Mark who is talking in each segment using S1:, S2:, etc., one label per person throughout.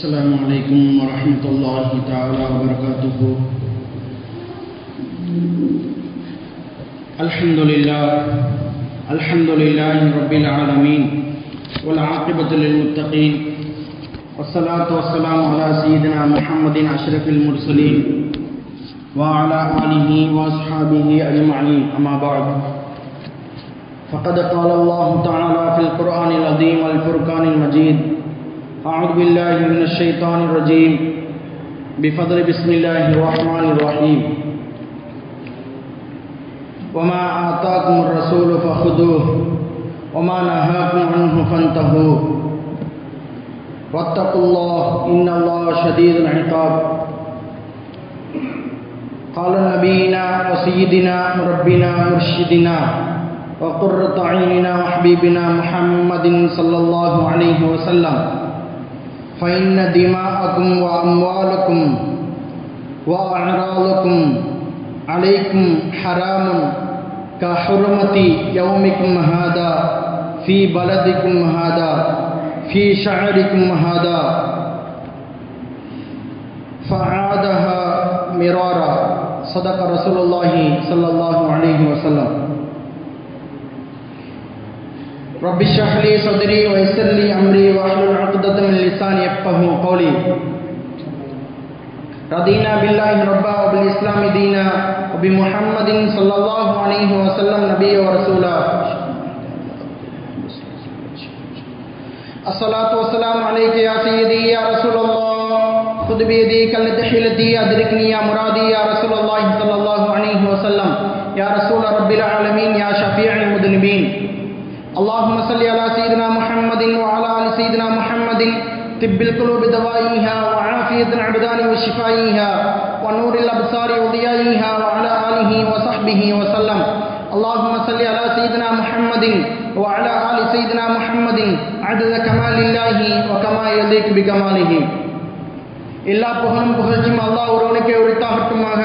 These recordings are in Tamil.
S1: السلام علیکم ورحمۃ اللہ تعالی وبرکاتہ۔ الحمد للہ الحمد للہ رب العالمین والعاقبۃ للمتقین۔ والصلاة والسلام على سيدنا محمد اشرف المرسلین وعلى آله واصحابه اجمعین، اما بعد۔ فقد قال الله تعالى في القرآن العظيم والفرقان المجيد أعوذ بالله من الشيطان الرجيم. بفضل بسم الله الرحمن الرحيم. وما آتاكم الرسول فخذوه وما نهاكم عنه فانتهوا واتقوا الله إن الله شديد العقاب. قال نبينا وسيدنا مربنا مرشدنا وقرة عيننا وحبيبنا محمد صلى الله عليه وسلم. فإن دماءكم وأموالكم وأعراضكم عليكم حرام كحرمة يومكم هذا في بلدكم هذا في شعركم هذا. فعادها مرارا صدق رسول الله صلى الله عليه وسلم. رب اشرح لي صدري ويسر لي امري واحلل عقدة من لساني يفقهوا قولي. رضينا بالله ربا وبالاسلام دينا وبمحمد صلى الله عليه وسلم نبيا ورسولا. الصلاة والسلام عليك يا سيدي يا رسول الله. خذ بيدي كلت حيلتي أدركني يا مرادي يا رسول الله صلى الله عليه وسلم. يا رسول رب العالمين يا شفيع المذنبين. اللهم صل على سيدنا محمد وعلى ال سيدنا محمد، طب القلوب دوائها وعافية الأبدان وشفائها ونور الأبصار وضيائها وعلى آله وصحبه وسلم. اللهم صل على سيدنا محمد وعلى آل سيدنا محمد، عدد كمال الله وكما يليق بكماله. எல்லா புகழும் புகழ்ச்சியும் அல்லாஹ் ஒருவனுக்கே உரித்தாகட்டுமாக.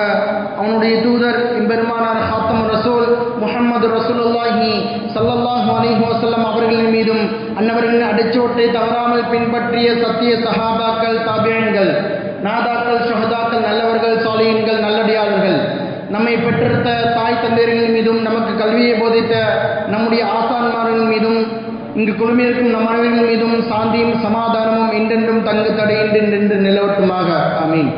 S1: அவனுடைய தூதர் இம்பெருமானார் ஹாத்தம் ரசூல் முஹம்மது ரசூலுல்லாஹி சல்லல்லாஹு அலிஹி வசல்லம் அவர்களின் மீதும் அன்னவர்களின் அடிச்சோட்டை தவறாமல் பின்பற்றிய சத்திய சஹாபாக்கள் தாபியன்கள் நாதாக்கள் ஷஹதாக்கள் நல்லவர்கள் சாலியன்கள் நல்லடியாளர்கள். நம்மை பெற்றெடுத்த தாய் தந்தையர்கள் மீதும் நமக்கு கல்வியை போதித்த நம்முடைய ஆசான்மார்கள் மீதும் இங்கு குழுமியிருக்கும் நம் அனைவரின் மீதும் சாந்தியும் சமாதானமும் என்றென்றும் தங்கு தடை தடையின்றென்று நிலவட்டுமாக. அமீன்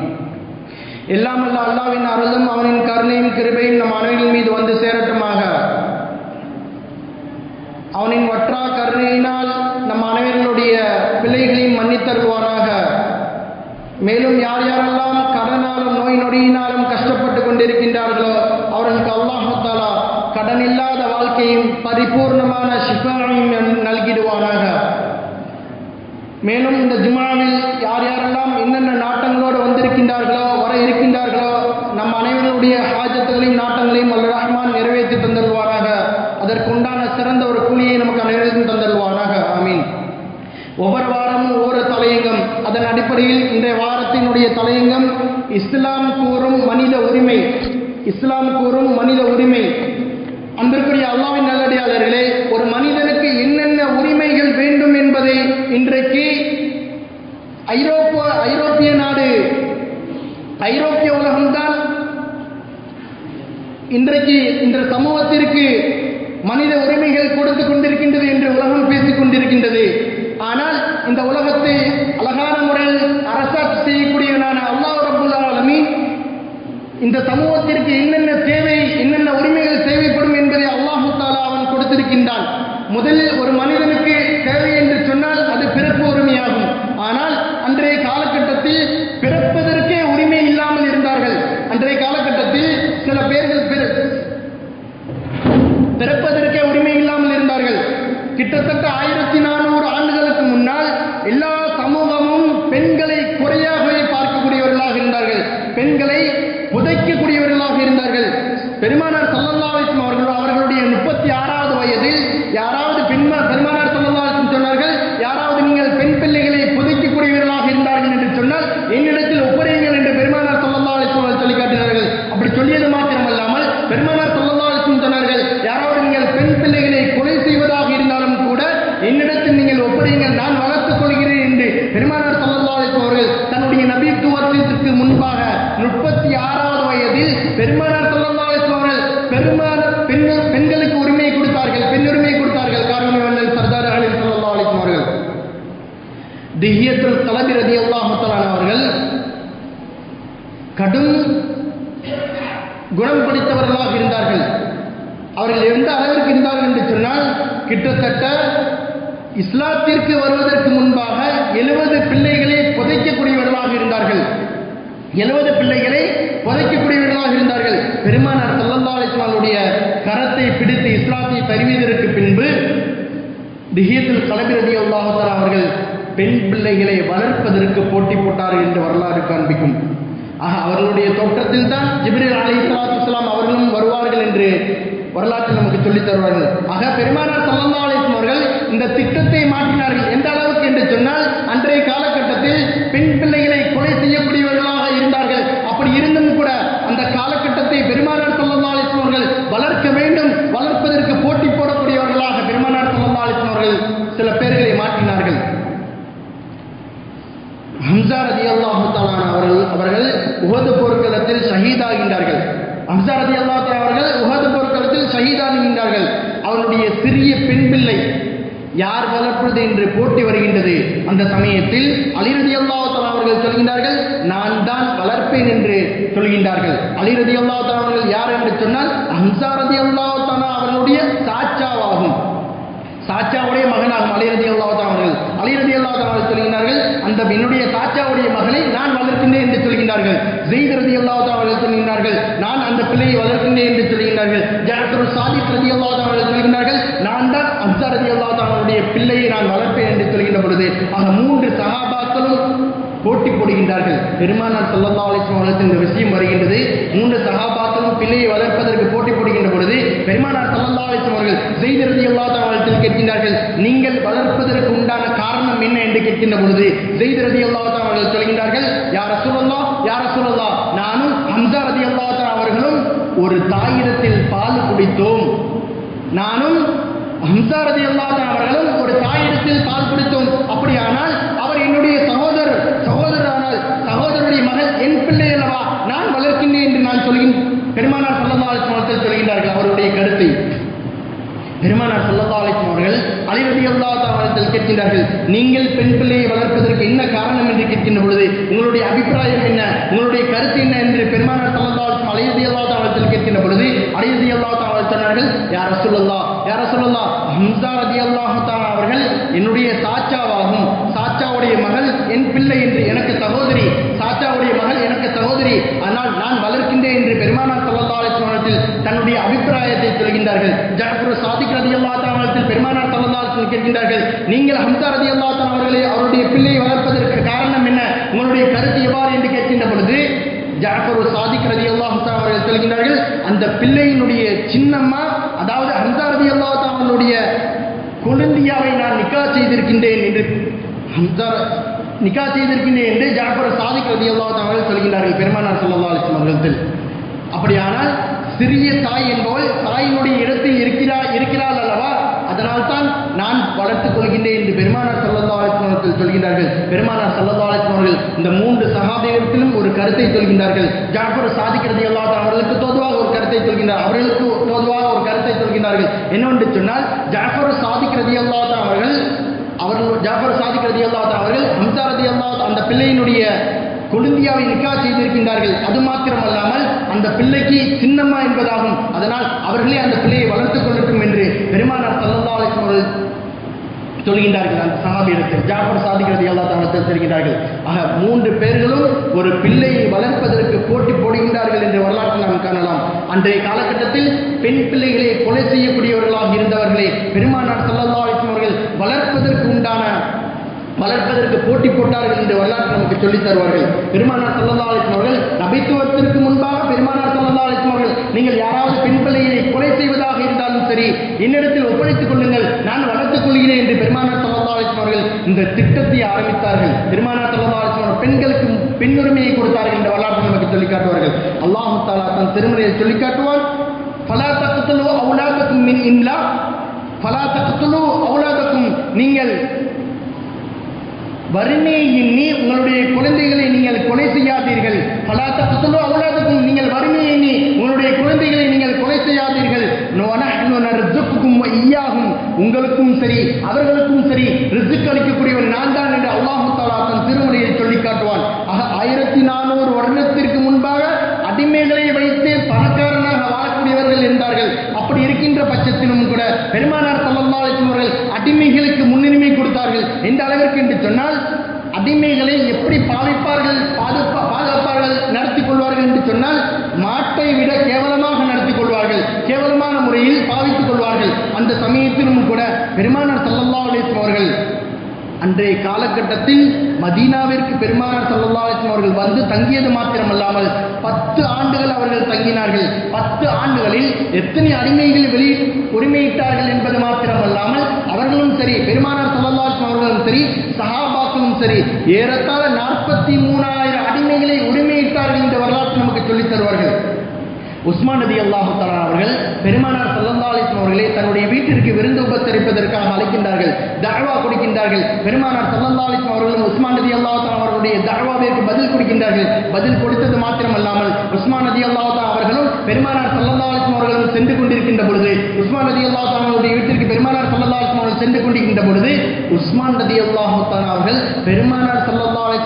S1: எல்லாம் அல்ல அல்லாவின் அருளும் அவனின் கருணையும் கிருபையும் நம் அனைவரின் மீது வந்து சேரட்டுமாக. அவனின் வற்றா கருணையினால் நம் அனைவர்களுடைய பிள்ளைகளையும் மன்னித்தருவானாக மேலும் யார் யாரெல்லாம் கடனாலும் நோய் நொடியினாலும் கஷ்டப்பட்டு கொண்டிருக்கின்றார்களோ அவர்களுக்கு அல்லாஹாலா கடன் இல்லாத வாழ்க்கையும் பரிபூர்ணமான ஷிஃபாவையும் நல்கிடுவானாக. மேலும் இந்த ஜுமாவில் யார் யாரெல்லாம் என்னென்ன நாட்டங்களோடு வந்திருக்கின்றார்களோ வர இருக்கின்றார்களோ நம் அனைவருடைய ஹாஜத்துகளையும் நாட்டங்களையும் அல் ரஹ்மான் நிறைவேற்றி தந்தருவாராக அதற்குண்டான சிறந்த ஒரு கூலியை நமக்கு நிறைவேற்றி தந்தருவாராக ஆமீன். ஒவ்வொரு வாரமும் ஒவ்வொரு தலையங்கம். அதன் அடிப்படையில் இன்றைய வாரத்தினுடைய தலையங்கம் இஸ்லாம் கூறும் மனித உரிமை. இஸ்லாம் கூறும் மனித உரிமை. அன்பிற்குரிய அல்லாவின் நல்லடியாளர்களே ஒரு மனிதனுக்கு என்னென்ன உரிமைகள் வேண்டும் என்பதை இன்றைக்கு ஐரோப்பா ஐரோப்பிய நாடு ஐரோப்பிய உலகம்தான் இன்றைக்கு இந்த சமூகத்திற்கு மனித உரிமைகள் கொடுத்து கொண்டிருக்கின்றது என்று உலகம் பேசிக் கொண்டிருக்கின்றது. ஆனால் இந்த உலகத்தை அழகான முறையில் அரசாட்சி செய்யக்கூடியவனான அல்லாஹ் ரபுல் இந்த சமூகத்திற்கு என்னென்ன உரிமைகள் தேவைப்படும் என்பதை அல்லாஹு தாலா அவன் கொடுத்திருக்கின்றான் முதலில் ஒரு மனிதனுக்கு தேவை என்று சொன்னால் அது பிறப்பு உரிமையாகும் ஆனால் அன்றைய காலகட்டத்தில் பிறப்பதற்கே உரிமை இல்லாமல் இருந்தார்கள் அன்றைய காலகட்டத்தில் சில பேர்கள் பிறப்பதற்கே உரிமை இல்லாமல் இருந்தார்கள் கிட்டத்தட்ட ஆயிரத்தி நானூறு ஆண்டுகளுக்கு முன்னால் எல்லா சமூகமும் பெண்களை குறையாகவே பார்க்கக்கூடியவர்களாக இருந்தார்கள் பெண்களை புதைக்கக்கூடியவர்களாக இருந்தார்கள் பெருமானார் சல்லல்லாவிக்கும் அவர்கள் அவர்களுடைய முப்பத்தி ஆறாவது வயதில் யாராவது பெண்மா பெருமானார் சல்லல்லாவிக்கும் சொன்னார்கள் யாராவது நீங்கள் பெண் பிள்ளைகளை புதைக்கக்கூடியவர்களாக இருந்தார்கள் என்று சொன்னால் என்னிடத்தில் ஒப்புரையுங்கள் என்று பெருமானார் சல்லல்லாவிக்கும் அவர்கள் சொல்லி காட்டினார்கள் அப்படி சொல்லியது மாத்திரமல்லாமல் பெருமானார் சல்லல்லாவிக்கும் சொன்னார்கள் யாராவது நீங்கள் பெண் பிள்ளைகளை கொலை செய்வதாக இருந்தாலும் கூட என்னிடத்தில் நீங்கள் ஒப்புரையுங்கள் நான் வளர்த்துக் கொள்கிறேன் என்று பெருமானார் சல்லல்லாவிக்கும் அவர்கள் முன்பாக முப்பத்தி ஆறாவது வயதில் பெருமானார் ஸல்லல்லாஹு அலைஹி வஸல்லம் அவர்கள் பெருமான பெண் பெண்களுக்கு உரிமை கொடுத்தார்கள் பெண் உரிமை கொடுத்தார்கள் காரணம் வல்லல் சர்தார் அலி ஸல்லல்லாஹு அலைஹி வஸல்லம் அவர்கள் திஹியத்துல் கலபி ரலியல்லாஹு தஆலா அவர்கள் கடும் குணம் பிடித்தவர்களாக இருந்தார்கள் அவர்கள் எந்த அளவிற்கு இருந்தார்கள் என்று சொன்னால் கிட்டத்தட்ட இஸ்லாத்திற்கு வருவதற்கு முன்பாக எழுபது பிள்ளைகளை புதைக்கக்கூடியவர்களாக இருந்தார்கள் எழுபது பிள்ளைகளை புதைக்கக்கூடியவர்களாக இருந்தார்கள். பெருமானார் ஸல்லல்லாஹு அலைஹி கரத்தை பிடித்து இஸ்லாத்தை தருவதற்கு பின்பு திஹியத்துல் கலபி ரலியல்லாஹு அவர்கள் பெண் பிள்ளைகளை வளர்ப்பதற்கு போட்டி போட்டார்கள் என்று வரலாறு காண்பிக்கும். ஆக அவர்களுடைய தோற்றத்தில் தான் ஜிப்ரீல் அலி சலாத்துலாம் அவர்களும் வருவார்கள் என்று வரலாற்றில் நமக்கு சொல்லித் தருவார்கள். ஆக பெருமானார் சல்லல்லா அலிஸ்லாம் அவர்கள் இந்த திட்டத்தை மாற்றினார்கள். எந்த அளவுக்கு என்று சொன்னால் அன்றைய காலகட்டத்தில் பெண் பிள்ளைகளை கொலை செய்யக்கூடியவர்களாக இருந்தார்கள் அப்படி இருந்தும் கூட அந்த காலகட்டத்தை பெருமானார் சல்லல்லா அலிஸ்லாம் அவர்கள் வளர்க்க வேண்டும் வளர்ப்பதற்கு போட்டி போடக்கூடியவர்களாக பெருமானார் சல்லல்லா அலிஸ்லாம் அவர்கள் சில பேர்களை மாற்றினார்கள். ஹம்சா ரதி அல்லாஹு அவர்கள் அவர்கள் உகது போர்க்களத்தில் ஷஹீதாகின்றார்கள். ஹம்சா ரதி அல்லா அவர்கள் உகது போர்க்களத்தில் ஷஹீதாகின்றார்கள். அவனுடைய சிறிய பெண் பிள்ளை யார் வளர்ப்பது என்று போட்டி வருகின்றது. அந்த சமயத்தில் அலிரதி அல்லாஹால அவர்கள் சொல்கின்றார்கள் நான் தான் வளர்ப்பேன் என்று சொல்கின்றார்கள். அலிரதி அல்லாஹால அவர்கள் யார் என்று சொன்னால் ஹம்சா ரதி அல்லாஹால அவர்களுடைய சாச்சாவாகும் தாச்சாவுடைய மகனாகும். அலிரதி அல்லாத அவர்கள். அலிரதி அல்லாத அவர்கள் சொல்கிறார்கள் அந்த என்னுடைய தாச்சாவுடைய மகனை நான் வளர்க்கின்றேன் என்று சொல்கின்றார்கள். ஜெயித் ரதி அல்லாஹ் அவர்கள் சொல்கின்றார்கள் நான் அந்த பிள்ளையை வளர்க்கின்றேன் என்று சொல்கின்றார்கள். ஜாஃபர் சாதித் ரதி அல்லாத அவர்கள் சொல்கின்றார்கள் நான் தான் அப்சா ரதி அல்லாஹ் அவருடைய பிள்ளையை நான் வளர்ப்பேன் என்று சொல்கின்ற பொழுது ஆக மூன்று சகாபாக்களும் போட்டி போடுகின்றார்கள். பெருமானார் சல்லல்லா அலிஸ்லாம் அவர்களுக்கு இந்த விஷயம் வருகின்றது. மூன்று சகாபாக்களும் பிள்ளையை வளர்ப்பதற்கு போட்டி போடுகின்ற பொழுது பெருமானார் சல்லல்லா அலிஸ்லாம் அவர்கள் செய்திருதி எல்லா அவர்கள் கேட்கின்றார்கள் நீங்கள் வளர்ப்பதற்கு உண்டான காரணம் என்ன? என்று கேட்கின்ற பொழுது செய்திருதி எல்லா அவர்கள் சொல்கின்றார்கள் யார சொல்லலா யார சொல்லலா நானும் ஹம்சா ரதி அல்லா அவர்களும் ஒரு தாயிடத்தில் பால் குடித்தோம். நானும் ஹம்சா ரதி அல்லா அவர்களும் ஒரு தாயிடத்தில் பால் குடித்தோம். அப்படியானால் அவர் என்னுடைய சகோதரருடைய மகள் என் பிள்ளை அல்லவா? நான் வளர்க்கின்றேன் என்று நான் சொல்கின்றேன் பெருமானார் சல்லல்லா அவர்கள் சொல்கின்றார்கள் அவருடைய கருத்தை. பெருமானார் சல்லல்லா அலிஸ்லாம் அவர்கள் அலிரதி அல்லா அவர்கள் கேட்கின்றார்கள் நீங்கள் பெண் பிள்ளையை வளர்ப்பதற்கு என்ன காரணம்? என்று கேட்கின்ற பொழுது உங்களுடைய அபிப்பிராயம் என்ன? உங்களுடைய கருத்து என்ன? என்று பெருமானார் சல்லல்லா அலிஸ்லாம் அலிரதி அல்லா அவர்கள் கேட்கின்ற பொழுது அலிரதி அல்லா அவர்கள் சொன்னார்கள் யார சொல்லல்லா யார சொல்லல்லா ஹம்சா ரதி அல்லாஹு அவர்கள் என்னுடைய சாச்சாவாகும் சாச்சாவுடைய மகள் என் பிள்ளை என்று எனக்கு சகோதரி சாச்சாவுடைய மகள் எனக்கு சகோதரி ஆனால் நான் வளர்க்கின்றேன் என்று பெருமானார் சல்லல்லா அலிஸ்லாமத்தில் தன்னுடைய அபிப்பிராயத்தை சொல்கின்றார்கள். ஜாஃபர் சாதிக் ரதி அல்லா பெருமானார் சல்லல்லா அலிஸ்லாம் கேட்கின்றார்கள் நீங்கள் ஹம்சா ரதி அல்லா அவர்களை அவருடைய பிள்ளையை வளர்ப்பதற்கு காரணம் என்ன? உங்களுடைய கருத்து எவ்வாறு என்று கேட்கின்ற பொழுது ஜாஃபர் சாதிக் ரதி அல்லாஹா அவர்கள் சொல்கின்றார்கள் அந்த பிள்ளையினுடைய சின்னம்மா அதாவது ஹம்சா ரதி அல்லாஹா அவனுடைய கொழுந்தியாவை நான் நிக்கா செய்திருக்கின்றேன் என்று ஹம்சா நிக்கா செய்திருக்கின்றேன் என்று ஜாஃபர் சாதிக் ரதி அல்லாஹா அவர்கள் சொல்கின்றார்கள் பெருமானார் சல்லா அலிஸ்லாம் அவர்கள் அப்படியானால் சிறிய தாய் என்பவள் தாயினுடைய இடத்தில் இருக்கிறாள் இருக்கிறாள் அல்லவா? அதனால் தான் நான் வளர்த்துக் கொள்கின்றேன் என்று பெருமானார் சல்லல்லா அலிஸ்லாம் சொல்கின்றார்கள். பெருமானார் சல்லல்லா அலிஸ்லாம் இந்த மூன்று சகாபியத்திலும் ஒரு கருத்தை சொல்கின்றார்கள். ஜாஃபர் சாதிக்கிறது எல்லா அவர்களுக்கு தோதுவாக ஒரு கருத்தை சொல்கின்றார். அவர்களுக்கு தோதுவாக ஒரு கருத்தை சொல்கின்றார்கள். என்னவென்று சொன்னால் ஜாஃபர் சாதிக்கிறது எல்லா அவர்கள் அவர்கள் ஜாஃபர் சாதிக்கிறது ரதி அவர்கள் ஹம்சா ரதி அந்த பிள்ளையினுடைய கொழுந்தியாவை நிக்கா செய்திருக்கின்றார்கள். அது மாத்திரமல்லாமல் அந்த பிள்ளைக்கு சின்னம்மா என்பதாகும். அதனால் அவர்களே அந்த பிள்ளையை வளர்த்துக் கொள்ளட்டும் என்று பெருமானார் சல்லல்லா அவர்கள் சொல்கின்றார்கள். அந்த சஹாபியிடத்தில் ஜாஃபர் சாதிக்கிறது எல்லா தவறத்தில் தெரிகிறார்கள் ஆக மூன்று பேர்களும் ஒரு பிள்ளையை வளர்ப்பதற்கு போட்டி போடுகின்றார்கள் என்று வரலாற்றில் நாம் காணலாம். அன்றைய காலகட்டத்தில் பெண் பிள்ளைகளை கொலை செய்யக்கூடியவர்களாக இருந்தவர்களே பெருமானார் சல்லல்லா அவர்கள் வளர்ப்பதற்கு உண்டான வளர்ப்பதற்கு போட்டி போட்டார்கள் என்று வரலாற்று நமக்கு சொல்லித் தருவார்கள். பெருமானார் சல்லல்லா அலிஸ்லாம் அவர்கள் நபித்துவத்திற்கு முன்பாக பெருமானார் சல்லல்லா அலிஸ்லாம் அவர்கள் நீங்கள் யாராவது பெண் பிள்ளையை கொலை செய்வதாக இருந்தாலும் சரி என்னிடத்தில் ஒப்படைத்துக் கொள்ளுங்கள் நான் வளர்த்துக் கொள்கிறேன் என்று பெருமானார் சல்லல்லா அலிஸ்லாம் அவர்கள் இந்த திட்டத்தை ஆரம்பித்தார்கள். பெருமானார் சல்லல்லா அலிஸ்லாம் அவர்கள் பெண்களுக்கு பெண்ணுரிமையை கொடுத்தார்கள் என்ற வரலாற்று நமக்கு சொல்லிக் காட்டுவார்கள். அல்லாஹு தாலா தன் திருமுறையை சொல்லிக் காட்டுவார் பலா தக்கத்திலோ அவுலாதக்கும் மின் இம்லா. பலா தக்கத்திலோ அவுலாதக்கும் நீங்கள் வறுமையை எண்ணி உங்களுடைய குழந்தைகளை நீங்கள் கொலை செய்யாதீர்கள். பலாத்த புத்தலோ அவ்வளோதுக்கும் நீங்கள் வறுமையை எண்ணி உங்களுடைய குழந்தைகளை நீங்கள் கொலை செய்யாதீர்கள். ஐயாகும் உங்களுக்கும் சரி அவர்களுக்கும் சரி ரிசுக் அளிக்கக்கூடியவன் நான் தான் என்று அல்லாஹு தாலா தன் திருமுறையை சொல்லி காட்டுவான். ஆக ஆயிரத்தி நானூறு வருடத்திற்கு முன்பாக அடிமைகளை வைத்து பணக்காரனாக வாழக்கூடியவர்கள் இருந்தார்கள். அப்படி இருக்கின்ற பட்சத்திலும் கூட பெருமானார் சல்லல்லாஹு அவர்கள் அடிமைகளுக்கு முன்னுரிமை கொடுத்தார்கள். எந்த அளவிற்கு என்று சொன்னால் அடிமைகளை எப்படி பாவிப்பார்கள் பாதுகா பாதுகாப்பார்கள் நடத்தி கொள்வார்கள் என்று சொன்னால் மாட்டை விட கேவலமாக நடத்தி கொள்வார்கள். கேவலமான முறையில் பாவித்துக் கொள்வார்கள். அந்த சமயத்திலும் கூட பெருமானார் சல்லல்லாஹு அலைஹி அவர்கள் அன்றைய காலகட்டத்தில் மதீனாவிற்கு பெருமானார் சல்லல்லாஹு அவர்கள் வந்து தங்கியது மாத்திரமல்லாமல் பத்து ஆண்டுகள் அவர்கள் தங்கினார்கள். பத்து ஆண்டுகளில் எத்தனை அடிமைகள் வெளி உரிமையிட்டார்கள் என்பது மாத்திரமல்லாமல் அவர்களும் சரி பெருமானார் சல்லல்லாஹு அவர்களும் சரி சஹாபாக்களும் சரி ஏறத்தாழ நாற்பத்தி மூணாயிரம் அடிமைகளை உரிமையிட்டார்கள் என்ற வரலாற்று நமக்கு சொல்லித் தருவார்கள். உஸ்மான் நபி அல்லாஹு தலா அவர்கள் பெருமானார் ஸல்லல்லாஹு அலைஹி அவர்களை தன்னுடைய வீட்டிற்கு விருந்து உபசரிப்பதற்காக அழைக்கின்றார்கள் தஅவா கொடுக்கின்றார்கள். பெருமானார் ஸல்லல்லாஹு அலைஹி அவர்களும் உஸ்மான் நபி அல்லாஹு தலா அவர்களுடைய தஅவாவிற்கு பதில் கொடுக்கின்றார்கள். பதில் கொடுத்தது மாத்திரமல்லாமல் உஸ்மான் நபி அல்லாஹு தலா அவர்களும் பெருமானார் ஸல்லல்லாஹு அலைஹி அவர்களும் சென்று கொண்டிருக்கின்ற பொழுது உஸ்மான் நபி அல்லாஹு தலா அவருடைய வீட்டிற்கு பெருமானார் ஸல்லல்லாஹு அலைஹி அவர்கள் சென்று கொண்டிருக்கின்ற பொழுது உஸ்மான் நபி அல்லாஹு தலா அவர்கள் பெருமானார் ஸல்லல்லாஹு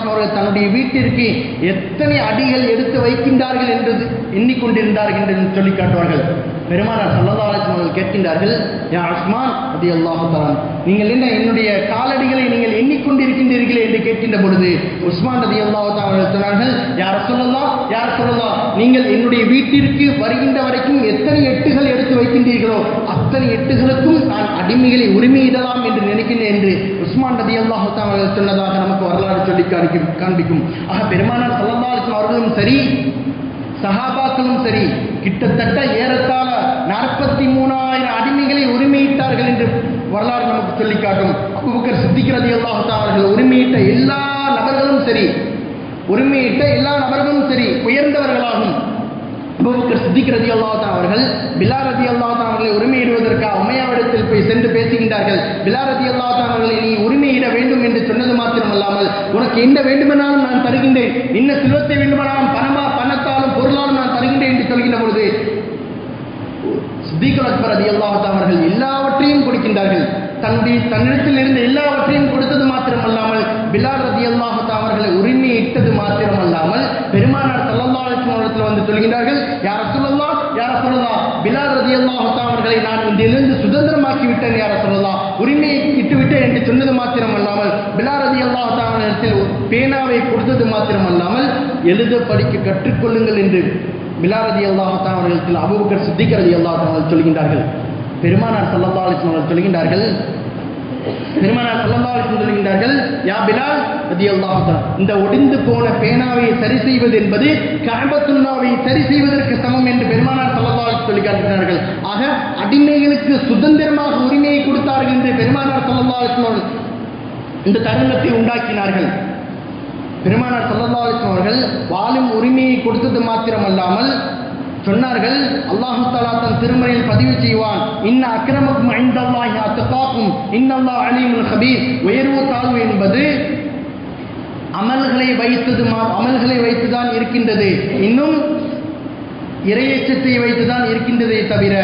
S1: தன்னுடைய வீட்டிற்கு எத்தனை அடிகள் எடுத்து வைக்கின்றார்கள் என்று எண்ணிக்கொண்டிருந்தார்கள் என்று சொல்லி காட்டுவார்கள். பெருமானார் சல்லல்லா அலிஸ்லாம் அவர்கள் கேட்கின்றார்கள் யா உஸ்மான் அது அல்லாஹு நீங்கள் என்ன என்னுடைய காலடிகளை நீங்கள் எண்ணிக்கொண்டிருக்கின்றீர்களே? என்று கேட்கின்ற பொழுது உஸ்மான் ரதி அல்லாஹு அவர்கள் சொன்னார்கள் யார் சொல்லலாம் யார் சொல்லலாம் நீங்கள் என்னுடைய வீட்டிற்கு வருகின்ற வரைக்கும் எத்தனை எட்டுகள் எடுத்து வைக்கின்றீர்களோ அத்தனை எட்டுகளுக்கும் நான் அடிமைகளை உரிமையிடலாம் என்று நினைக்கின்றேன் என்று உஸ்மான் ரதி அல்லாஹு அவர்கள் சொன்னதாக நமக்கு வரலாறு சொல்லி காண்பிக்கும் காண்பிக்கும். ஆக பெருமானார் சல்லல்லா அலிஸ்லாம் அவர்களும் சரி சஹாபாக்களும் சரி கிட்டத்தட்ட ஏறத்த முப்பத்தி மூணாயிரம் அடிமைகளை உரிமையிட்டார்கள் என்று வரலாறு நமக்கு சொல்லி காட்டும். அபுபக்கர் சித்திக்கிறது அவர்கள் உரிமையிட்ட எல்லா நபர்களும் சரி உரிமையிட்ட எல்லா நபர்களும் சரி உயர்ந்தவர்களாகும். அபுபக்கர் சித்திக் அவர்கள் பிலா ரதி அவர்களை உரிமையிடுவதற்காக உமையாவிடத்தில் போய் சென்று பேசுகின்றார்கள். பிலா ரதி அல்லாஹா அவர்களை நீ உரிமையிட வேண்டும் என்று சொன்னது மாத்திரமல்லாமல் உனக்கு என்ன வேண்டுமானாலும் நான் தருகின்றேன். என்ன செல்வத்தை வேண்டுமானாலும் பணமா பணத்தாலும் பொருளாலும் நான் தருகின்றேன் என்று சொல்கின்ற பொழுது சித்திக் அக்பர் அதி அவர்கள் எல்லாவற்றையும் கொடுக்கின்றார்கள். தன்னுடைய தன்னிடத்தில் இருந்த எல்லாவற்றையும் கொடுத்தது மாத்திரமல்லாமல் பிலால் ரதி அல்லாஹத்தா அவர்களை உரிமையை இட்டது மாத்திரமல்லாமல் பெருமானார் சல்லல்லாஹு அலைஹி வந்து சொல்கின்றார்கள் யார சொல்லலாம் யார சொல்லலாம் பிலால் ரதி அல்லாஹத்தா அவர்களை நான் இதிலிருந்து சுதந்திரமாக்கி விட்டேன் யார சொல்லலாம் உரிமையை இட்டுவிட்டேன் என்று சொன்னது மாத்திரமல்லாமல் பிலால் ரதி அல்லாஹத்தா அவர்களிடத்தில் பேனாவை கொடுத்தது மாத்திரமல்லாமல் எழுத படிக்க கற்றுக்கொள்ளுங்கள் என்று பிலால் அல்லாஹத்தான் அவர்களுக்கு அபுபக்கர் சித்திக்கிறது அல்லாஹத்தான் அவர்கள் சொல்கின்றார்கள். பெருமானார் சல்லல்லாஹு அலைஹி அவர்கள் சொல்கின்றார்கள். பெருமானார் சல்லல்லாஹு அலைஹி சொல்கின்றார்கள் யா பிலால் ரதி அல்லாஹத்தான் இந்த ஒடிந்து போன பேனாவை சரி செய்வது என்பது கஅபத்துல்லாவை சரி செய்வதற்கு சமம் என்று பெருமானார் சல்லல்லாஹு அலிஸ் சொல்லி காட்டுகிறார்கள் ஆக அடிமைகளுக்கு சுதந்திரமாக உரிமையை கொடுத்தார்கள் என்று பெருமானார் சல்லல்லாஹு அலைஹி இந்த தருணத்தை உண்டாக்கினார்கள். பெருமானார் சல்லல்லாஹு அவர்கள் வாழும் உரிமையை கொடுத்தது மாத்திரமல்லாமல் சொன்னார்கள் அல்லாஹு தாலா தன் திருமறையில் பதிவு செய்வான். இன்ன அக்கிரமக்கும் ஐந்தல்லாஹி அத்தகாக்கும். இன்னல்லா அலீமுல் ஹபீர் உயர்வு தாழ்வு என்பது அமல்களை வைத்தது மா அமல்களை வைத்துதான் இருக்கின்றது. இன்னும் இரையச்சத்தை வைத்துதான் இருக்கின்றதே தவிர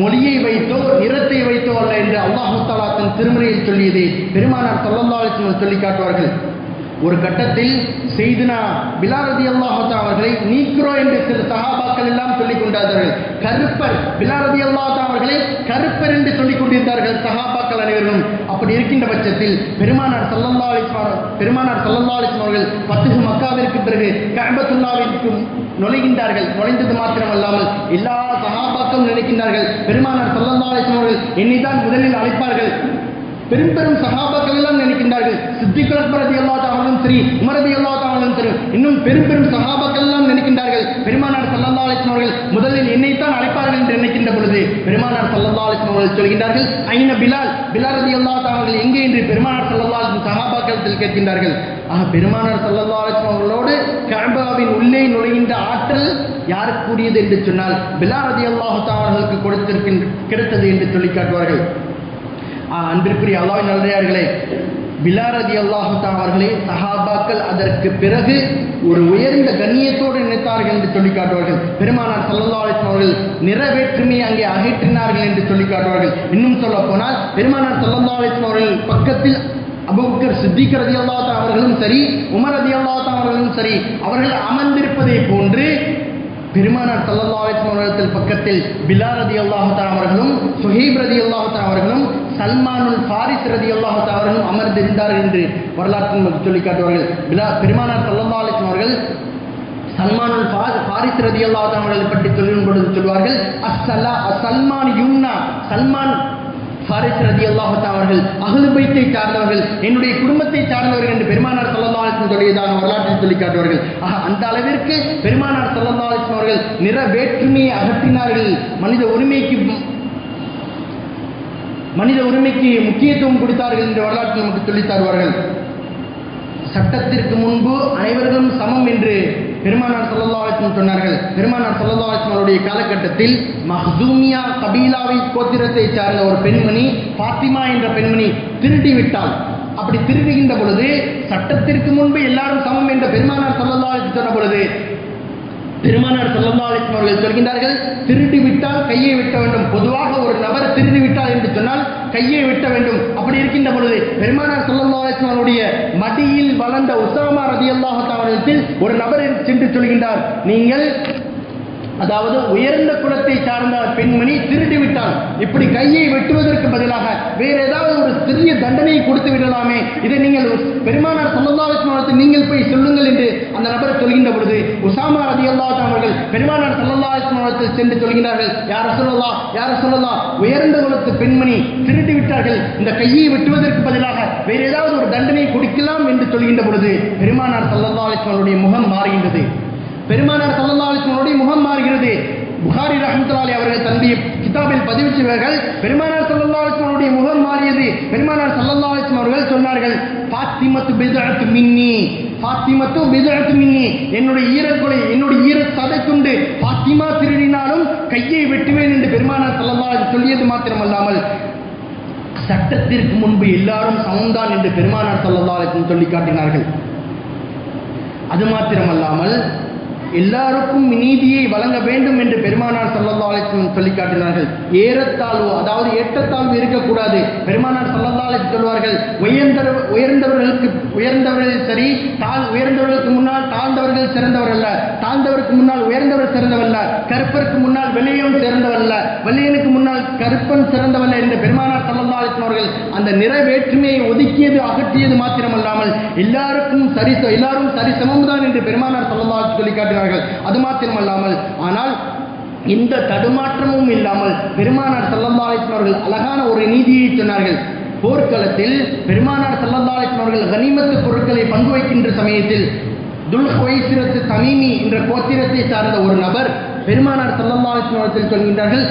S1: மொழியை வைத்தோ நிறத்தை வைத்தோ அல்ல என்று அல்லாஹு தாலா தன் திருமறையில் சொல்லியது பெருமானார் ஸல்லல்லாஹு சொல்லி காட்டுவார்கள் ஒரு கட்டத்தில் செய்துனா பிலாரதி அல்லாஹா அவர்களை நீக்கிறோம் என்று சில சஹாபாக்கள் எல்லாம் சொல்லிக் கொண்டார்கள். கருப்பர் பிலாரதி அல்லாஹா அவர்களை கருப்பர் என்று சொல்லிக் கொண்டிருந்தார்கள் சகாபாக்கள் அனைவரும். அப்படி இருக்கின்ற பட்சத்தில் பெருமானார் சல்லல்லா அலிஸ்மார் பெருமானார் சல்லல்லா அலிஸ்மார் அவர்கள் பத்து மக்காவிற்கு பிறகு கஅபத்துல்லாவிற்கு நுழைகின்றார்கள். நுழைந்தது மாத்திரமல்லாமல் எல்லா சகாபாக்களும் நினைக்கின்றார்கள் பெருமானார் சல்லல்லா அலிஸ்லாம் அவர்கள் என்னை தான் முதலில் அழைப்பார்கள். பெரும் பெரும் சகாபாக்கள் எல்லாம் இருக்கின்றார்கள் சித்திகள் அக்பர் அல்லா சரி உமரதி அல்லா சரி இன்னும் பெரும் பெரும் சகாபாக்கள் எல்லாம் நினைக்கின்றார்கள். பெருமானார் சல்லல்லா அலிஸ்லாம் அவர்கள் முதலில் என்னைத்தான் அழைப்பார்கள் என்று நினைக்கின்ற பொழுது பெருமானார் சல்லல்லா அலிஸ்லாம் அவர்கள் சொல்கின்றார்கள் ஐன பிலால்? பிலால் ரதி அல்லா எங்கே என்று பெருமானார் சல்லல்லா அலிஸ்லாம் சகாபாக்கள் கேட்கின்றார்கள். ஆக பெருமானார் சல்லல்லா அலிஸ்லாம் அவர்களோடு உள்ளே நுழைகின்ற ஆற்றல் யாருக்குரியது என்று சொன்னால் பிலால் ரதி அல்லாஹு அவர்களுக்கு கொடுத்திருக்கின்ற கிடைத்தது என்று சொல்லி காட்டுவார்கள். அன்பிற்குரிய அல்லாவின் நல்லையார்களே பிலாரதி அல்லாஹுத்தா அவர்களே சஹாபாக்கள் அதற்கு பிறகு ஒரு உயர்ந்த கண்ணியத்தோடு நினைத்தார்கள் என்று சொல்லி காட்டுவார்கள். பெருமானார் சல்லா அலிஸ்லாம் அவர்கள் நிறைவேற்றுமையை அங்கே அகற்றினார்கள் என்று சொல்லி காட்டுவார்கள். இன்னும் சொல்ல போனால் பெருமானார் சல்லா அலிஸ்லாம் அவர்கள் பக்கத்தில் அபுபக்கர் சித்திக் ரதி அல்லாத்தா அவர்களும் சரி உமர் ரதி அல்லாத்தா அவர்களும் சரி அவர்கள் அமர்ந்திருப்பதை போன்று பெருமானார் சல்லல்லா அலிஸ்லாம் பக்கத்தில் பிலார் ரதி அல்லாஹா அவர்களும் சுஹீப் ரதி அல்லாஹா அவர்களும் சல்மானுல் ஃபாரிஸ் ரதி அல்லாஹா அவர்களும் அமர்ந்திருந்தார்கள் என்று வரலாற்று நமக்கு சொல்லி காட்டுவார்கள். பிலா பெருமானார் தல்லல்லா அலிஸ்லாம் அவர்கள் சல்மானுல் ஃபாரிஸ் ரதி அல்லாஹா அவர்களை பற்றி சொல்லும் பொழுது சொல்வார்கள் அஸ்ஸலா சல்மான் யூன்னா சல்மான் ஃபாரிஸ் ரதி அல்லாஹா அவர்கள் அகலு பைத்தை சார்ந்தவர்கள் என்னுடைய குடும்பத்தை சார்ந்தவர்கள் என்று பெருமானார் சல்லல்லா அலிஸ்லாம் சொல்லியதாக வரலாற்றில் சொல்லி காட்டுவார்கள். ஆக அந்த அளவிற்கு பெருமானார் சல்லல்லா அவர்கள் நிற வேற்றுமையை அகற்றினார்கள். மனித உரிமைக்கு மனித உரிமைக்கு முக்கியத்துவம் கொடுத்தார்கள் என்று வரலாற்று நமக்கு சொல்லித் தருவார்கள். சட்டத்திற்கு முன்பு அனைவர்களும் சமம் என்று பெருமானார் சல்லல்லா அலிஸ்லம் சொன்னார்கள் பெருமானார் சல்லல்லா அலிஸ்லம் அவருடைய காலகட்டத்தில் மஹூமியா கபீலாவை கோத்திரத்தை சார்ந்த ஒரு பெண்மணி பாத்திமா என்ற பெண்மணி திருடி விட்டாள். அப்படி திருடுகின்ற பொழுது சட்டத்திற்கு முன்பு எல்லாரும் சமம் என்ற பெருமானார் சல்லல்லா அலிஸ்லம் சொன்ன பொழுது பெருமானார் ஸல்லல்லாஹு அலைஹி அவர்கள் சொல்கின்றார்கள் திருடி விட்டால் கையை விட்ட வேண்டும். பொதுவாக ஒரு நபர் திருடி விட்டால் என்று சொன்னால் கையை விட்ட வேண்டும். அப்படி இருக்கின்ற பெருமானார் ஸல்லல்லாஹு அலைஹி மடியில் வளர்ந்த உசாமா ரதி தஆலா ஒரு நபர் சென்று சொல்கின்றார் நீங்கள் அதாவது உயர்ந்த குலத்தை சார்ந்த பெண்மணி திருடி விட்டான். இப்படி கையை வெட்டுவதற்கு பதிலாக வேற ஏதாவது ஒரு சிறிய தண்டனையை கொடுத்து விடலாமே. இதை நீங்கள் பெருமானார் சல்லல்லாஹு நீங்கள் போய் சொல்லுங்கள் என்று அந்த நபர் சொல்கின்ற பொழுது உசாமா அல்லாஹ் அவர்கள் பெருமானார் சல்லல்லாஹு சென்று சொல்கிறார்கள் யார சொல்லலாம் யார சொல்லலாம் உயர்ந்த குலத்து பெண்மணி திருடி விட்டார்கள். இந்த கையை வெட்டுவதற்கு பதிலாக வேற ஏதாவது ஒரு தண்டனை கொடுக்கலாம் என்று சொல்கின்ற பொழுது பெருமானார் சல்லல்லாஹு அலைஹி முகம் மாறுகின்றது. பெருமானார் சல்லல்லாஹு முகம் மாறுகிறது. புகாரி ரஹமத்துலாலி அவர்கள் தந்தி கிதாபில் பதிவு செய்வார்கள். பெருமானார் சல்லல்லாஹு அலைஹி முகம் மாறியது. பெருமானார் சல்லல்லாஹு அவர்கள் சொன்னார்கள் பாத்திமத்து பிதழத்து மின்னி பாத்திமத்து பிதழத்து மின்னி என்னுடைய ஈரக்கொலை என்னுடைய ஈர சதை கொண்டு பாத்திமா திருடினாலும் கையை வெட்டுவேன் என்று பெருமானார் சல்லல்லாஹு சொல்லியது மாத்திரமல்லாமல் சட்டத்திற்கு முன்பு எல்லாரும் சமம்தான் என்று பெருமானார் சல்லல்லாஹு அலைஹி சொல்லி காட்டினார்கள். அது மாத்திரமல்லாமல் எல்லாருக்கும் நீதியை வழங்க வேண்டும் என்று பெருமானார் சல்லல்லா அலிஸ்லம் சொல்லி காட்டினார்கள். ஏறத்தாழ்வு அதாவது ஏற்றத்தாழ்வு இருக்கக்கூடாது. பெருமானார் சல்லல்லா அலிஸ் சொல்வார்கள் உயர்ந்த உயர்ந்தவர்களுக்கு உயர்ந்தவர்கள் சரி தாழ் உயர்ந்தவர்களுக்கு முன்னால் தாழ்ந்தவர்கள் சிறந்தவர் அல்ல. தாழ்ந்தவருக்கு முன்னால் உயர்ந்தவர் சிறந்தவல்ல கருப்பருக்கு முன்னால் வெள்ளையன் சிறந்தவல்ல அல்ல. வெள்ளையனுக்கு முன்னால் கருப்பன் சிறந்தவல்ல என்று பெருமானார் சல்லல்லா அலிஸ்லம் அவர்கள் அந்த நிற வேற்றுமையை ஒதுக்கியது அகற்றியது மாத்திரமல்லாமல் எல்லாருக்கும் சரி எல்லாரும் சரி சமம்தான் என்று பெருமானார் சல்லல்லா அலிஸ்லம் சொல்லி வருகிறார்கள் அது மாத்திரமல்லாமல் ஆனால் எந்த தடுமாற்றமும் இல்லாமல் பெருமானார் சல்லல்லா அழகான ஒரு நீதியை சொன்னார்கள். போர்க்களத்தில் பெருமானார் சல்லல்லா கனிமத்து பொருட்களை பங்கு வைக்கின்ற சமயத்தில் துல் ஹுவைசிரத்து தமீமி என்ற கோத்திரத்தை சார்ந்த ஒரு நபர் பெருமானார் ஸல்லல்லாஹு சொல்கின்றார்கள்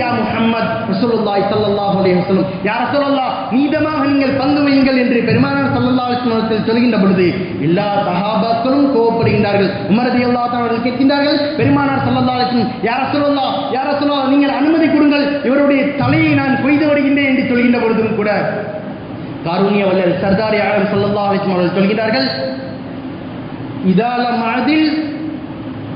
S1: யா முஹம்மத் ரசூலுல்லாஹி ஸல்லல்லாஹு அலைஹி வஸல்லம். யா ரசூலுல்லாஹ் மீதமாக நீங்கள் பங்கு வையுங்கள் என்று பெருமானார் ஸல்லல்லாஹு அலைஹி சொல்கின்ற பொழுது எல்லா சஹாபாக்களும் கோபப்படுகின்றார்கள் உமரதி அல்லா அவர்கள் கேட்கின்றார்கள் பெருமானார் ஸல்லல்லாஹு அலைஹி வஸல்லம் யா ரசூலல்லாஹ் நீங்கள் அனுமதி கொடுங்கள் இவருடைய தலையை நான் கொய்து வருகின்றேன் என்று சொல்கின்ற பொழுதும் கூட காரூணிய வல்லர் சர்தார் ஆலம் சல்லல்லா அலைஹி அவர்கள் சொல்கிறார்கள் இதால மனதில்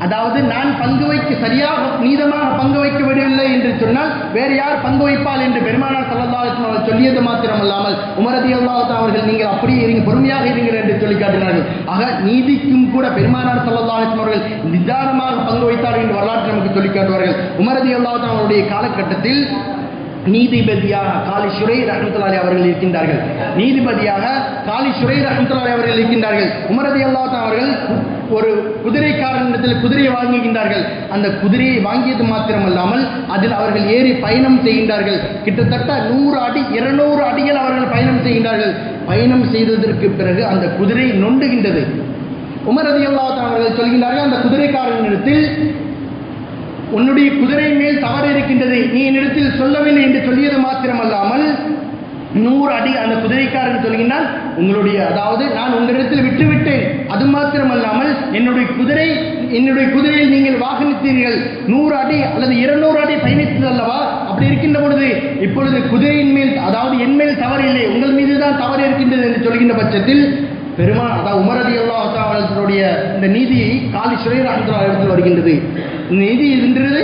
S1: அதாவது நான் பங்கு வைக்க சரியாக நீதமாக பங்கு வைக்க விடவில்லை என்று சொன்னால் வேறு யார் பங்கு வைப்பால் என்று பெருமானார் ஸல்லல்லாஹு அவர்கள் சொல்லியது மாத்திரமல்லாமல் உமரதி அல்லாஹா அவர்கள் நீங்கள் அப்படியே இருங்க பொறுமையாக இருங்கள் என்று சொல்லி காட்டினார்கள். ஆக நீதிக்கும் கூட பெருமானார் ஸல்லல்லாஹு அவர்கள் நிதானமாக பங்கு வைத்தார்கள் என்று வரலாற்று நமக்கு சொல்லி காட்டுவார்கள். உமரதி அல்லாஹா அவருடைய காலகட்டத்தில் நீதிபதியாக காலி சுரை ரஹமத்துலாலி அவர்கள் இருக்கின்றார்கள். நீதிபதியாக காலி சுரை ரஹமத்துலாலி அவர்கள் இருக்கின்றார்கள். உமரதி அல்லாத் அவர்கள் ஒரு குதிரைக்காரனிடத்தில் குதிரையை வாங்குகின்றார்கள். அந்த குதிரையை வாங்கியது மாத்திரமல்லாமல் அதில் அவர்கள் ஏறி பயணம் செய்கின்றார்கள். கிட்டத்தட்ட நூறு அடி இருநூறு அடிகள் அவர்கள் பயணம் செய்கின்றார்கள். பயணம் செய்ததற்கு பிறகு அந்த குதிரை நொண்டுகின்றது. உமரதி அல்லாத் அவர்கள் சொல்கின்றார்கள் அந்த குதிரைக்காரனிடத்தில் உன்னுடைய குதிரை மேல் தவறு இருக்கின்றது நீ என்னிடத்தில் சொல்லவில்லை என்று சொல்லியது மாத்திரமல்லாமல் நூறு அடி அந்த குதிரைக்காரன் சொல்கின்றால் உங்களுடைய அதாவது நான் உங்களிடத்தில் விட்டுவிட்டேன். அது மாத்திரமல்லாமல் என்னுடைய குதிரை என்னுடைய குதிரையில் நீங்கள் வாகனித்தீர்கள். நூறு அடி அல்லது இருநூறு அடி பயணித்தது அல்லவா? அப்படி இருக்கின்ற பொழுது இப்பொழுது குதிரையின் மேல் அதாவது என் மேல் தவறு இல்லை உங்கள் மீது தான் தவறு இருக்கின்றது என்று சொல்கின்ற பட்சத்தில் பெருமா அதாவது உமரதி அல்லாஹாவுடைய இந்த நீதியை காலி சுரேர் அஹமதுல்லா எடுத்து வருகின்றது. நீதி என்றது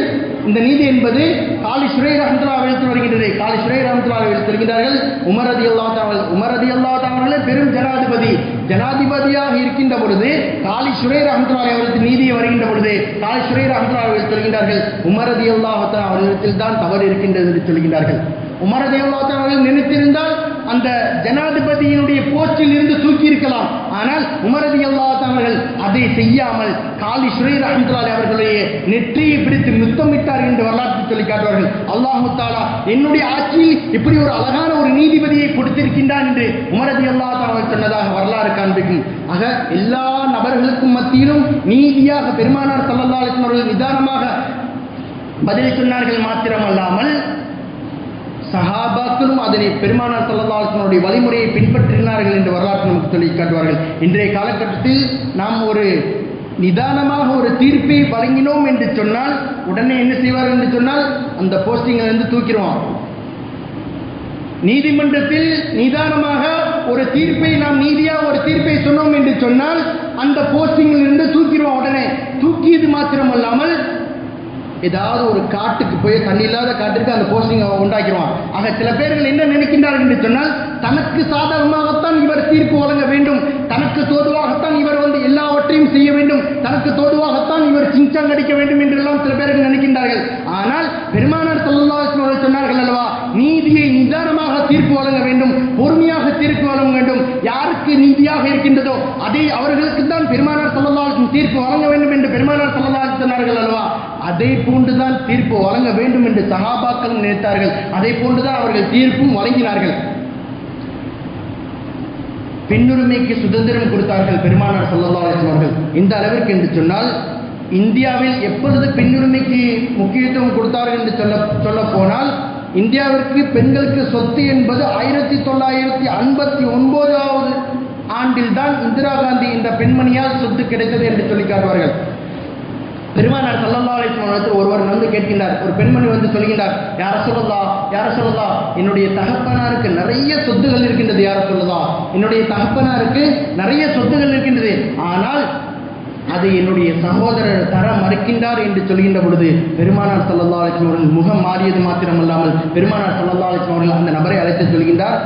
S1: இந்த நீதி என்பது காலி சுரேர் ரஹமத்துல்லா எழுத்து வருகின்றது. காலி சுரேர் ரஹமத்துல்லா எழுத்து வருகின்றார்கள். உமரதி அல்லா தாவல் உமரதி அல்லா தாவர்களே பெரும் ஜனாதிபதி ஜனாதிபதியாக இருக்கின்ற பொழுது காலி சுரேர் ரஹமத்துல்லா அவர்களுக்கு நீதியை வருகின்ற பொழுது காலி சுரேர் ரஹமத்துல்லா அவர்கள் சொல்கின்றார்கள் உமரதி அல்லாஹா அவர்களிடத்தில் தான் தவறு இருக்கின்றது என்று சொல்கின்றார்கள். உமரதி அல்லா அவர்கள் நினைத்திருந்தால் அந்த ஜனாதிபதியினுடைய போஸ்டில் இருந்து தூக்கி இருக்கலாம் ஆனால் உமரதி அல்லாதவர்கள் அதை செய்யாமல் காலி சுரேர் அஹமதுலாலி அவர்களுடைய நெற்றியை பிடித்து முத்தமிட்டார் என்று வரலாற்று சொல்லி காட்டுவார்கள். அல்லாஹு தாலா என்னுடைய ஆட்சியில் இப்படி ஒரு அழகான ஒரு நீதிபதியை கொடுத்திருக்கின்றான் என்று உமரதி அல்லாதவர்கள் சொன்னதாக வரலாறு காண்பிக்கும். ஆக எல்லா நபர்களுக்கும் மத்தியிலும் நீதியாக பெருமானார் சல்லல்லா அவர்கள் நிதானமாக பதில் சொன்னார்கள் மாத்திரமல்லாமல் சஹாபாக்களும் அதனை பெருமானார் சல்லல்லாஹனுடைய வழிமுறையை பின்பற்றினார்கள் என்று வரலாற்று நமக்கு சொல்லி காட்டுவார்கள். இன்றைய காலகட்டத்தில் நாம் ஒரு நிதானமாக ஒரு தீர்ப்பை வழங்கினோம் என்று சொன்னால் உடனே என்ன செய்வார் என்று சொன்னால் அந்த போஸ்டிங்கில் இருந்து தூக்கிடுவான். நீதிமன்றத்தில் நிதானமாக ஒரு தீர்ப்பை நாம் நீதியாக ஒரு தீர்ப்பை சொன்னோம் என்று சொன்னால் அந்த போஸ்டிங்கில் இருந்து தூக்கிடுவோம் உடனே. தூக்கியது மாத்திரமல்லாமல் ஏதாவது ஒரு காட்டுக்கு போய் தண்ணி இல்லாத காட்டுக்கு அந்த போஸ்டிங் உண்டாக்கிடுவான். ஆக சில பேர்கள் என்ன நினைக்கின்றார்கள் என்று சொன்னால் தனக்கு சாதகமாகத்தான் இவர் தீர்ப்பு வழங்க வேண்டும். தனக்கு தோதுவாகத்தான் இவர் வந்து எல்லாவற்றையும் செய்ய வேண்டும். தனக்கு தோதுவாகத்தான் இவர் சிங்சாங் அடிக்க வேண்டும் என்றெல்லாம் சில பேர்கள் நினைக்கின்றார்கள். ஆனால் பெருமானார் சொல்லா சொன்னார்கள் அல்லவா நீதியை நிதானமாக தீர்ப்பு வழங்க வேண்டும் பொறுமையாக தீர்ப்பு வழங்க வேண்டும். யாருக்கு நீதியாக இருக்கின்றதோ அதை அவர்களுக்கு தான் பெருமானார் சொல்லலாலும் தீர்ப்பு வழங்க வேண்டும் என்று பெருமானார் சொல்லலாம் சொன்னார்கள் அல்லவா. அதை போன்றுதான் தீர்ப்பு வழங்க வேண்டும் என்று சகாபாக்கள் நினைத்தார்கள். அதை போன்றுதான் அவர்கள் தீர்ப்பும் வழங்கினார்கள். பெண்ணுரிமைக்கு சுதந்திரம் கொடுத்தார்கள் பெருமானார் சல்லா அவர்கள். இந்த அளவிற்கு என்று சொன்னால் இந்தியாவில் எப்பொழுது பெண்ணுரிமைக்கு முக்கியத்துவம் கொடுத்தார்கள் என்று சொல்ல சொல்ல போனால் இந்தியாவிற்கு பெண்களுக்கு சொத்து என்பது ஆயிரத்தி தொள்ளாயிரத்தி ஐம்பத்தி ஒன்பதாவது ஆண்டில் தான் இந்திரா காந்தி இந்த பெண்மணியால் சொத்து கிடைத்தது என்று சொல்லி காட்டுவார்கள். பெருமானார் சல்லல்லா அலிஸ்லாம் ஒருவர் வந்து கேட்கின்றார் ஒரு பெண்மணி வந்து சொல்கின்றார் யார சொல்லலா யார சொல்லலா என்னுடைய தகப்பனாருக்கு நிறைய சொத்துகள் இருக்கின்றது யார சொல்லலா என்னுடைய தகப்பனாருக்கு நிறைய சொத்துகள் இருக்கின்றது. ஆனால் அது என்னுடைய சகோதரர் தர மறுக்கின்றார் என்று சொல்கின்ற பொழுது பெருமானார் சல்லல்லா அலிஸ்லாம் அவர்கள் முகம் மாறியது மாத்திரமல்லாமல் பெருமானார் சல்லல்லா அலிஸ்லாம் அவர்கள் அந்த நபரை அழைத்து சொல்கின்றார்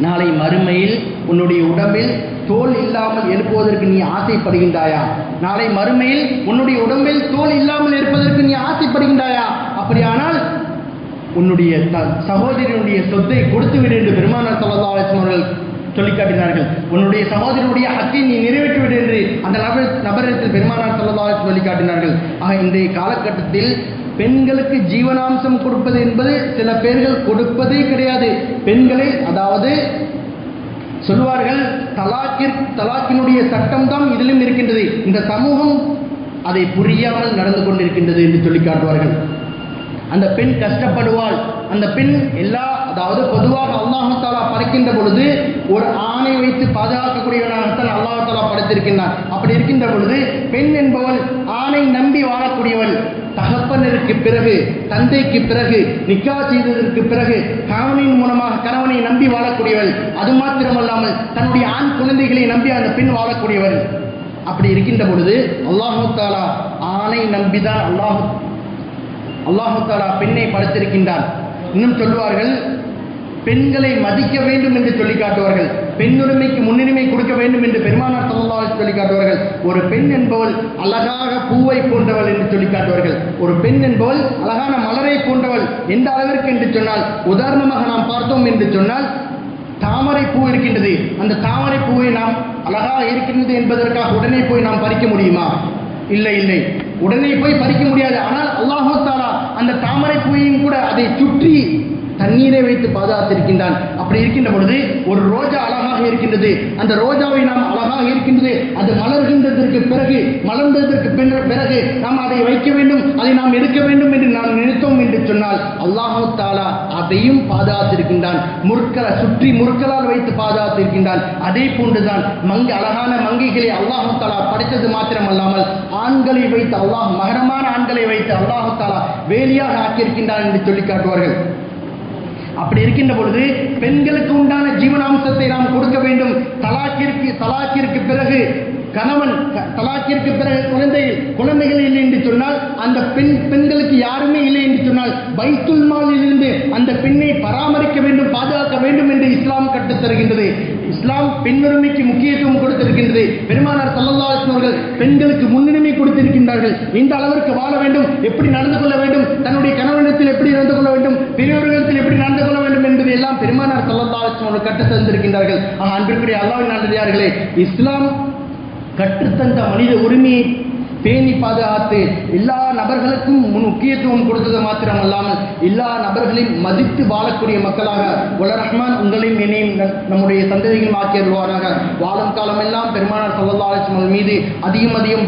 S1: நாளை மறுமையில் உன்னுடைய உடம்பில் தோல் இல்லாமல் எழுப்புவதற்கு நீ ஆசைப்படுகின்றாயா? நாளை மறுமையில் உன்னுடைய உடம்பில் தோல் இல்லாமல் இருப்பதற்கு நீ ஆசைப்படுகின்றாயா? அப்படியானால் உன்னுடைய த- சகோதரனுடைய சொத்தை கொடுத்து விடு என்று பெருமானார் சல்லா அவர்கள் சொல்லி காட்டினார்கள். உன்னுடைய சகோதரனுடைய ஹக்கை நீ நிறைவேற்றி விடு என்று அந்த நபர் நபரிடத்தில் பெருமானார் சல்லா சொல்லி காட்டினார்கள். ஆக இன்றைய காலகட்டத்தில் பெண்களுக்கு ஜீவனாம்சம் கொடுப்பது என்பது சில பேர்கள் கொடுப்பதே கிடையாது. பெண்களை அதாவது சொல்வார்கள் தலாக்கிற் தலாக்கினுடைய சட்டம் தான் இதிலும் இருக்கின்றது. இந்த சமூகம் அதை புரியாமல் நடந்து கொண்டிருக்கின்றது என்று சொல்லி காட்டுவார்கள். அந்த பெண் கஷ்டப்படுவாள். அந்த பெண் எல்லா அதாவது பொதுவாக அல்லாஹாலா படைக்கின்ற பொழுது ஒரு ஆணை வைத்து பாதுகாக்கக்கூடியவனாகத்தான் அல்லாஹு தாலா படைத்திருக்கின்றான். அப்படி இருக்கின்ற பொழுது பெண் என்பவள் ஆணை நம்பி வாழக்கூடியவள். தகப்பனருக்கு பிறகு தந்தைக்கு பிறகு நிக்கா செய்ததற்கு பிறகு கணவனின் மூலமாக கணவனை நம்பி வாழக்கூடியவள். அது மாத்திரமல்லாமல் தன்னுடைய ஆண் குழந்தைகளை நம்பி அந்த பெண் வாழக்கூடியவள். அப்படி இருக்கின்ற பொழுது அல்லாஹு தாலா ஆணை நம்பிதான் அல்லாஹு அல்லாஹு தாலா பெண்ணை படைத்திருக்கின்றான். இன்னும் சொல்வார்கள் பெண்களை மதிக்க வேண்டும் என்று சொல்லி காட்டுவார்கள் பெண்ணுரிமைக்கு முன்னுரிமை கொடுக்க வேண்டும் என்று பெருமானார் ஸல்லல்லாஹு சொல்லி காட்டுவார்கள் ஒரு பெண் என்பவள் அழகாக பூவை போன்றவள் என்று சொல்லி காட்டுவார்கள் ஒரு பெண் என்பவள் அழகான மலரை போன்றவள் எந்த அளவிற்கு என்று சொன்னால் உதாரணமாக நாம் பார்த்தோம் என்று சொன்னால் தாமரை பூ இருக்கின்றது. அந்த தாமரை பூவை நாம் அழகாக இருக்கின்றது என்பதற்காக உடனே போய் நாம் பறிக்க முடியுமா? இல்லை இல்லை. உடனே போய் பறிக்க முடியாது. ஆனால் அல்லாஹு தாலா அந்த தாமரை பூவையும் கூட அதை சுற்றி தண்ணீரை வைத்து பாதுகாத்திருக்கின்றான். அப்படி இருக்கின்ற பொழுது ஒரு ரோஜா அழகாக இருக்கின்றது. அந்த ரோஜாவை நாம் அழகாக இருக்கின்றது. அது மலர்கின்றதற்கு பிறகு மலர்ந்ததற்கு பின்ற பிறகு நாம் அதை வைக்க வேண்டும் அதை நாம் எடுக்க வேண்டும் என்று நாம் நினைத்தோம் என்று சொன்னால் அல்லாஹு தாலா அதையும் பாதுகாத்திருக்கின்றான். முற்களை சுற்றி முற்களால் வைத்து பாதுகாத்திருக்கின்றான். அதே போன்றுதான் மங்கை அழகான மங்கைகளை அல்லாஹு தாலா படைத்தது மாத்திரமல்லாமல் ஆண்களை வைத்து அல்லாஹ் மகரமான ஆண்களை வைத்து அல்லாஹு தாலா வேலியாக ஆக்கியிருக்கின்றான் என்று சொல்லி காட்டுவார்கள். அப்படி இருக்கின்ற பொழுது பெண்களுக்கு உண்டான ஜீவனாம்சத்தை நாம் கொடுக்க வேண்டும். தலாக்கிற்கு தலாக்கிற்கு பிறகு கணவன் க- தலாக்கிற்கு பிறகு குழந்தை குழந்தைகள் இல்லை என்று சொன்னால் அந்த பெண் பெண்களுக்கு யாருமே இல்லை என்று சொன்னால் பைத்துல் மாலிலிருந்து அந்த பெண்ணை பராமரிக்க வேண்டும் பாதுகாக்க வேண்டும் என்று இஸ்லாம் கற்றுத் தருகின்றது. இஸ்லாம் பெண்ணுரிமைக்கு முக்கியத்துவம் கொடுத்திருக்கின்றது. பெருமானார் ஸல்லல்லாஹு அவர்கள் பெண்களுக்கு முன்னுரிமை கொடுத்திருக்கின்றார்கள். இந்த அளவிற்கு வாழ வேண்டும் எப்படி நடந்து கொள்ள வேண்டும் தன்னுடைய கணவனிடத்தில் எப்படி நடந்து கொள்ள வேண்டும் பெரியவர்களிடத்தில் எப்படி நடந்து கொள்ள வேண்டும் என்பதை எல்லாம் பெருமானார் ஸல்லல்லாஹு அலைஹி அவர்கள் கற்றுத் தந்திருக்கின்றார்கள். ஆக அன்பிற்குரிய அல்லாவின் நல்லதார்களே இஸ்லாம் கற்றுத்தந்த மனித உரிமையை பேணி பாதுகாத்து எல்லா நபர்களுக்கும் முக்கியத்துவம் கொடுத்தது மாத்திரம் அல்லாமல் எல்லா நபர்களையும் மதித்து வாழக்கூடிய மக்களாக உல ரஹ்மான் உங்களையும் என்னையும் ந- நம்முடைய சந்ததிகளும் ஆக்கியருவாராக வாழும் காலமெல்லாம் பெருமானார் ஸல்லல்லாஹு மீது அதிகம் அதிகம்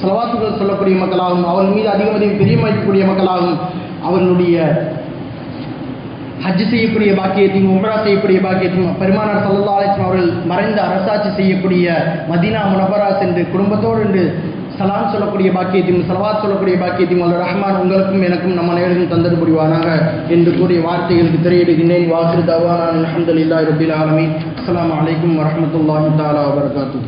S1: செலவாத்துகள் சொல்லக்கூடிய மக்களாகவும் அவர்கள் மீது அதிகம் அதிகம் பிரியமளிக்கக்கூடிய மக்களாகவும் அவர்களுடைய ஹஜ் செய்யக்கூடிய பாக்கியத்தையும் உம்ரா செய்யக்கூடிய பாக்கியத்தையும் பெருமானார் சல்லா அலிஸ்லாம் அவர்கள் மறைந்த அரசாட்சி செய்யக்கூடிய மதீனா முனபரா சென்று குடும்பத்தோடு என்று சலாம் சொல்லக்கூடிய பாக்கியத்தையும் சலவாத் சொல்லக்கூடிய பாக்கியத்தையும் அல்ல ரஹ்மான் உங்களுக்கும் எனக்கும் நம்ம அனைவருக்கும் தந்தது புரிவானாக என்று கூறிய வார்த்தைகளுக்கு திரையிடுகின்றேன் வாசு தவானான் அல்ஹம்துலில்லாஹி ரப்பில் ஆலமி அஸ்லாம் அலைக்கும் வரஹ்மத்துல்லாஹி தாலா வபரகாத்துஹு.